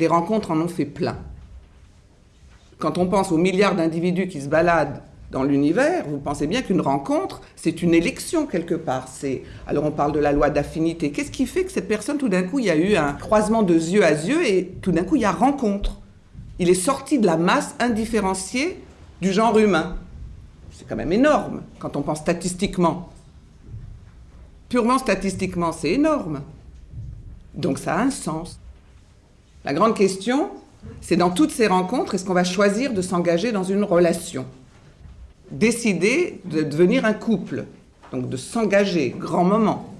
des rencontres en ont fait plein. Quand on pense aux milliards d'individus qui se baladent dans l'univers, vous pensez bien qu'une rencontre, c'est une élection quelque part. Alors on parle de la loi d'affinité. Qu'est-ce qui fait que cette personne, tout d'un coup, il y a eu un croisement de yeux à yeux et tout d'un coup, il y a rencontre? Il est sorti de la masse indifférenciée du genre humain. C'est quand même énorme quand on pense statistiquement. Purement statistiquement, c'est énorme. Donc ça a un sens. La grande question, c'est dans toutes ces rencontres, est-ce qu'on va choisir de s'engager dans une relation? Décider de devenir un couple, donc de s'engager, grand moment.